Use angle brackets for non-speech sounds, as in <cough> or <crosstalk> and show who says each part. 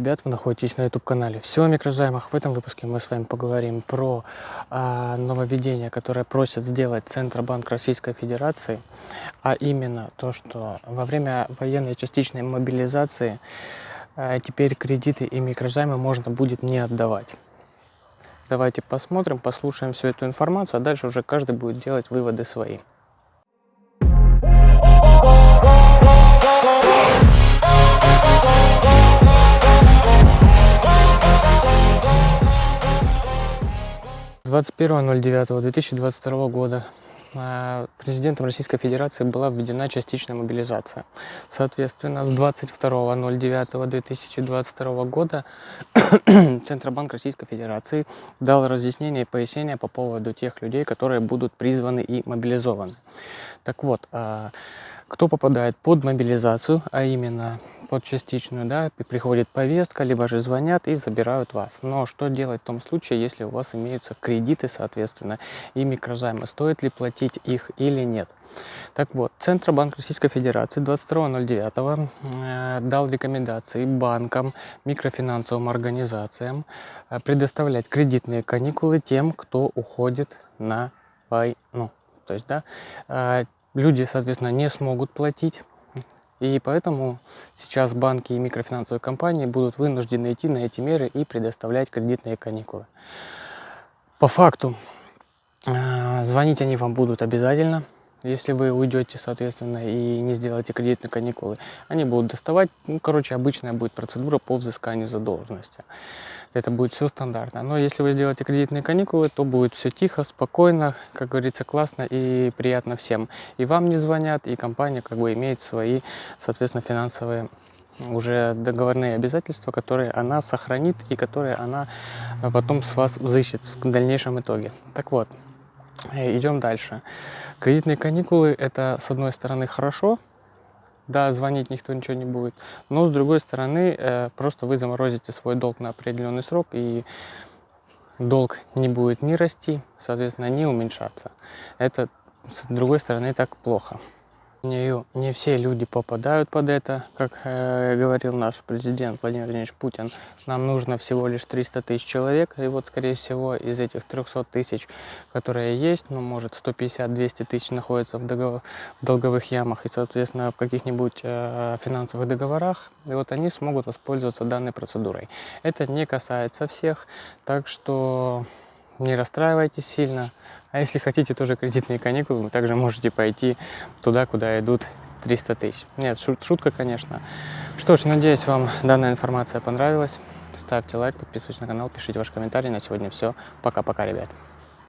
Speaker 1: ребят, вы находитесь на YouTube-канале «Все микрозаймах». В этом выпуске мы с вами поговорим про а, нововведение, которое просят сделать Центробанк Российской Федерации, а именно то, что во время военной частичной мобилизации а, теперь кредиты и микрозаймы можно будет не отдавать. Давайте посмотрим, послушаем всю эту информацию, а дальше уже каждый будет делать выводы свои. 21.09.2022 года а, президентом Российской Федерации была введена частичная мобилизация. Соответственно, с 22.09.2022 года <coughs> Центробанк Российской Федерации дал разъяснение и пояснение по поводу тех людей, которые будут призваны и мобилизованы. Так вот, а, кто попадает под мобилизацию, а именно под частичную, да, приходит повестка, либо же звонят и забирают вас. Но что делать в том случае, если у вас имеются кредиты, соответственно, и микрозаймы? Стоит ли платить их или нет? Так вот, Центробанк Российской Федерации 22.09 э, дал рекомендации банкам, микрофинансовым организациям э, предоставлять кредитные каникулы тем, кто уходит на войну. То есть, да, э, люди, соответственно, не смогут платить. И поэтому сейчас банки и микрофинансовые компании будут вынуждены идти на эти меры и предоставлять кредитные каникулы. По факту, э, звонить они вам будут обязательно. Если вы уйдете, соответственно, и не сделаете кредитные каникулы, они будут доставать, ну, короче, обычная будет процедура по взысканию задолженности. Это будет все стандартно. Но если вы сделаете кредитные каникулы, то будет все тихо, спокойно, как говорится, классно и приятно всем. И вам не звонят, и компания как бы имеет свои, соответственно, финансовые уже договорные обязательства, которые она сохранит и которые она потом с вас взыщет в дальнейшем итоге. Так вот, идем дальше. Кредитные каникулы это с одной стороны хорошо, да, звонить никто ничего не будет, но с другой стороны э, просто вы заморозите свой долг на определенный срок и долг не будет ни расти, соответственно, не уменьшаться. Это с другой стороны так плохо. Не все люди попадают под это, как э, говорил наш президент Владимир Владимирович Путин. Нам нужно всего лишь 300 тысяч человек, и вот, скорее всего, из этих 300 тысяч, которые есть, ну, может, 150-200 тысяч находятся в, договор, в долговых ямах и, соответственно, в каких-нибудь э, финансовых договорах, и вот они смогут воспользоваться данной процедурой. Это не касается всех, так что не расстраивайтесь сильно. А если хотите тоже кредитные каникулы, вы также можете пойти туда, куда идут 300 тысяч. Нет, шут, шутка, конечно. Что ж, надеюсь, вам данная информация понравилась. Ставьте лайк, подписывайтесь на канал, пишите ваши комментарии. На сегодня все. Пока-пока, ребят.